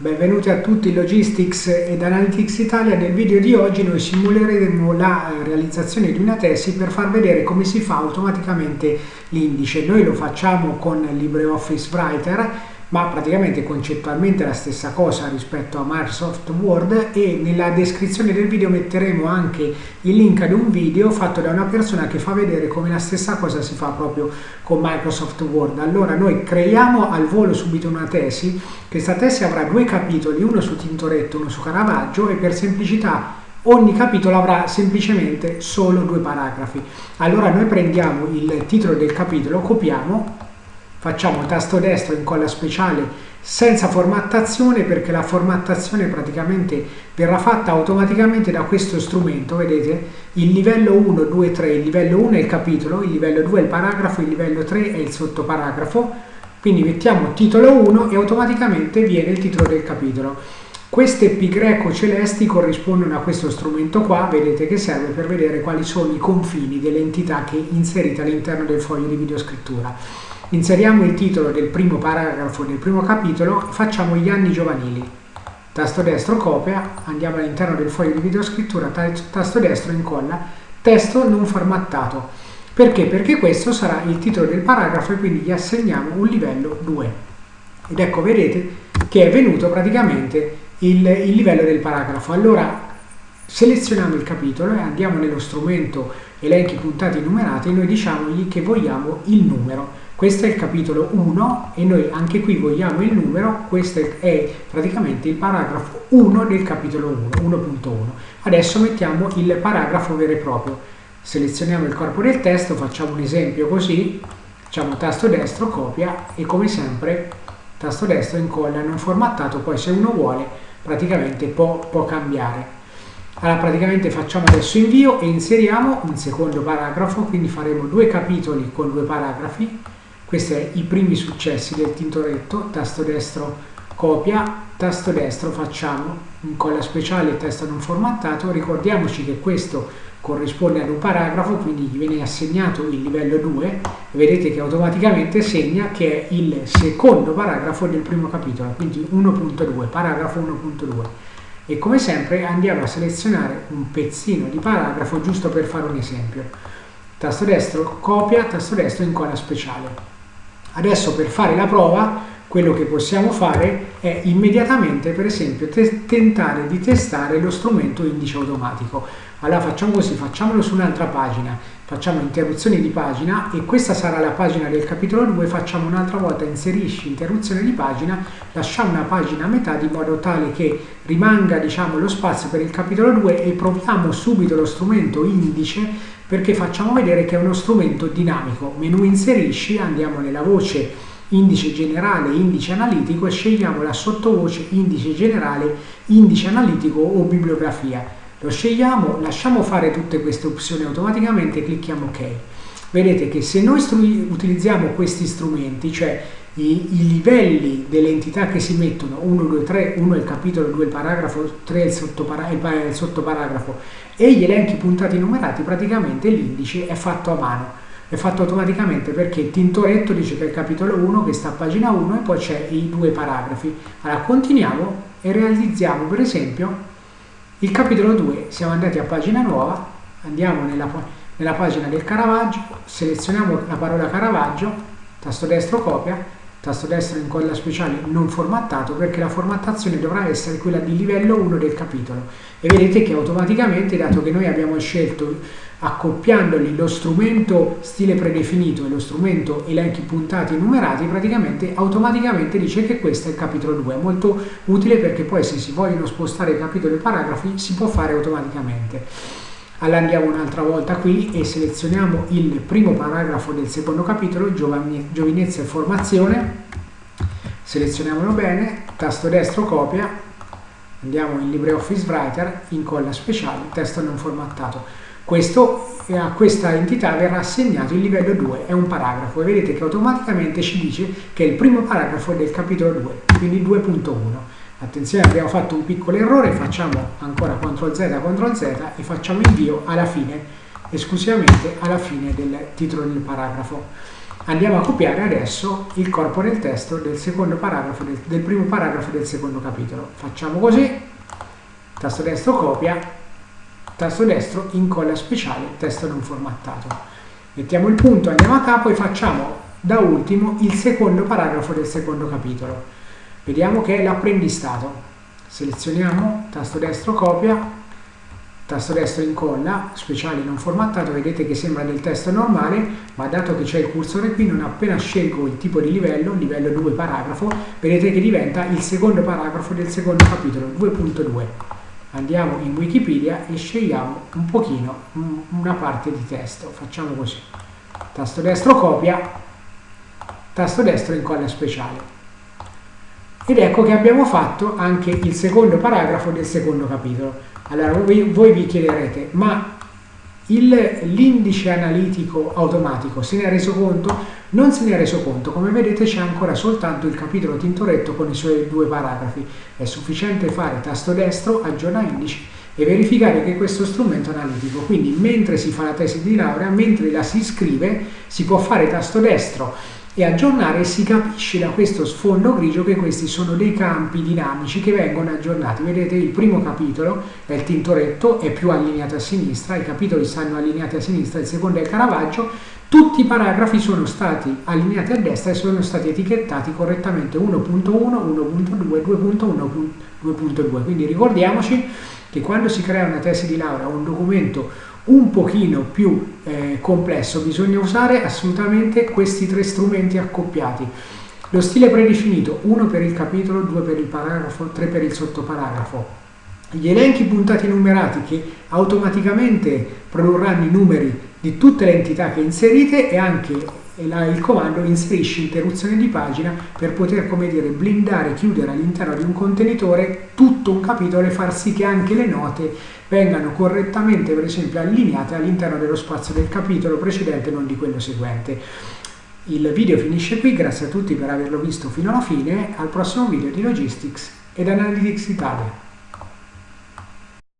Benvenuti a tutti Logistics ed Analytics Italia. Nel video di oggi noi simuleremo la realizzazione di una tesi per far vedere come si fa automaticamente l'indice. Noi lo facciamo con LibreOffice Writer ma praticamente concettualmente la stessa cosa rispetto a Microsoft Word e nella descrizione del video metteremo anche il link ad un video fatto da una persona che fa vedere come la stessa cosa si fa proprio con Microsoft Word. Allora noi creiamo al volo subito una tesi, questa tesi avrà due capitoli, uno su Tintoretto, uno su Caravaggio e per semplicità ogni capitolo avrà semplicemente solo due paragrafi. Allora noi prendiamo il titolo del capitolo, copiamo facciamo tasto destro incolla speciale senza formattazione perché la formattazione praticamente verrà fatta automaticamente da questo strumento. Vedete? Il livello 1 2 3 il livello 1 è il capitolo il livello 2 è il paragrafo il livello 3 è il sottoparagrafo. Quindi mettiamo titolo 1 e automaticamente viene il titolo del capitolo. Queste pi greco celesti corrispondono a questo strumento qua, vedete che serve per vedere quali sono i confini delle entità che inserite all'interno del foglio di videoscrittura. Inseriamo il titolo del primo paragrafo del primo capitolo e facciamo gli anni giovanili. Tasto destro copia, andiamo all'interno del foglio di videoscrittura, tasto destro incolla, testo non formattato. Perché? Perché questo sarà il titolo del paragrafo e quindi gli assegniamo un livello 2. Ed ecco, vedete che è venuto praticamente il, il livello del paragrafo. Allora selezioniamo il capitolo e andiamo nello strumento elenchi puntati numerati e noi diciamogli che vogliamo il numero questo è il capitolo 1 e noi anche qui vogliamo il numero, questo è praticamente il paragrafo 1 del capitolo 1, 1.1. Adesso mettiamo il paragrafo vero e proprio. Selezioniamo il corpo del testo, facciamo un esempio così, facciamo tasto destro, copia e come sempre tasto destro incolla non formattato, poi se uno vuole praticamente può, può cambiare. Allora praticamente facciamo adesso invio e inseriamo un secondo paragrafo, quindi faremo due capitoli con due paragrafi questi sono i primi successi del Tintoretto, tasto destro copia, tasto destro facciamo incolla speciale testo non formattato, ricordiamoci che questo corrisponde ad un paragrafo, quindi gli viene assegnato il livello 2 e vedete che automaticamente segna che è il secondo paragrafo del primo capitolo, quindi 1.2, paragrafo 1.2 e come sempre andiamo a selezionare un pezzino di paragrafo giusto per fare un esempio. Tasto destro copia, tasto destro incolla speciale. Adesso per fare la prova quello che possiamo fare è immediatamente per esempio tentare di testare lo strumento indice automatico. Allora facciamo così, facciamolo su un'altra pagina, facciamo interruzione di pagina e questa sarà la pagina del capitolo 2, facciamo un'altra volta inserisci interruzione di pagina, lasciamo una pagina a metà di modo tale che rimanga diciamo, lo spazio per il capitolo 2 e proviamo subito lo strumento indice perché facciamo vedere che è uno strumento dinamico. Menu inserisci, andiamo nella voce indice generale, indice analitico e scegliamo la sottovoce indice generale, indice analitico o bibliografia. Lo scegliamo, lasciamo fare tutte queste opzioni automaticamente e clicchiamo OK. Vedete che se noi utilizziamo questi strumenti, cioè i, i livelli delle entità che si mettono 1, 2, 3, 1 è il capitolo, 2 è il paragrafo, 3 è il, sottopara, il sottoparagrafo e gli elenchi puntati numerati praticamente l'indice è fatto a mano è fatto automaticamente perché Tintoretto dice che è il capitolo 1 che sta a pagina 1 e poi c'è i due paragrafi. Allora continuiamo e realizziamo per esempio il capitolo 2 siamo andati a pagina nuova andiamo nella, nella pagina del Caravaggio selezioniamo la parola Caravaggio tasto destro copia tasto destro incolla speciale non formattato perché la formattazione dovrà essere quella di livello 1 del capitolo. E vedete che automaticamente dato che noi abbiamo scelto accoppiandoli lo strumento stile predefinito e lo strumento elenchi puntati numerati praticamente automaticamente dice che questo è il capitolo 2 è molto utile perché poi se si vogliono spostare capitoli e paragrafi si può fare automaticamente allora andiamo un'altra volta qui e selezioniamo il primo paragrafo del secondo capitolo, giovinezza e formazione, selezioniamolo bene, tasto destro copia, andiamo in LibreOffice Writer, incolla speciale, testo non formattato. Questo, a questa entità verrà assegnato il livello 2, è un paragrafo e vedete che automaticamente ci dice che il primo paragrafo è del capitolo 2, quindi 2.1. Attenzione, abbiamo fatto un piccolo errore, facciamo ancora CTRL Z, CTRL Z e facciamo invio alla fine, esclusivamente alla fine del titolo del paragrafo. andiamo a copiare adesso il corpo del testo del paragrafo del, del primo paragrafo del secondo capitolo. Facciamo così, tasto destro copia, tasto destro incolla speciale, testo non formattato. Mettiamo il punto, andiamo a capo e facciamo da ultimo il secondo paragrafo del secondo capitolo. Vediamo che è l'apprendistato. Selezioniamo, tasto destro copia, tasto destro incolla, speciale non formattato, vedete che sembra del testo normale, ma dato che c'è il cursore qui, non appena scelgo il tipo di livello, livello 2 paragrafo, vedete che diventa il secondo paragrafo del secondo capitolo, 2.2. Andiamo in Wikipedia e scegliamo un pochino una parte di testo, facciamo così. Tasto destro copia, tasto destro incolla speciale. Ed ecco che abbiamo fatto anche il secondo paragrafo del secondo capitolo. Allora voi, voi vi chiederete, ma l'indice analitico automatico se ne è reso conto? Non se ne è reso conto, come vedete c'è ancora soltanto il capitolo Tintoretto con i suoi due paragrafi. È sufficiente fare tasto destro, aggiorna indice e verificare che questo strumento analitico, quindi mentre si fa la tesi di laurea, mentre la si scrive, si può fare tasto destro e aggiornare si capisce da questo sfondo grigio che questi sono dei campi dinamici che vengono aggiornati. Vedete il primo capitolo è il Tintoretto, è più allineato a sinistra, i capitoli stanno allineati a sinistra, il secondo è il Caravaggio, tutti i paragrafi sono stati allineati a destra e sono stati etichettati correttamente 1.1, 1.2, 2.1, 2.2. Quindi ricordiamoci che quando si crea una tesi di laurea o un documento un pochino più eh, complesso bisogna usare assolutamente questi tre strumenti accoppiati. Lo stile predefinito, uno per il capitolo, due per il paragrafo, tre per il sottoparagrafo. Gli elenchi puntati numerati che automaticamente produrranno i numeri di tutte le entità che inserite e anche il comando inserisci interruzione di pagina per poter, come dire, blindare, chiudere all'interno di un contenitore tutto un capitolo e far sì che anche le note vengano correttamente, per esempio, allineate all'interno dello spazio del capitolo precedente, non di quello seguente. Il video finisce qui, grazie a tutti per averlo visto fino alla fine, al prossimo video di Logistics ed Analytics Italia.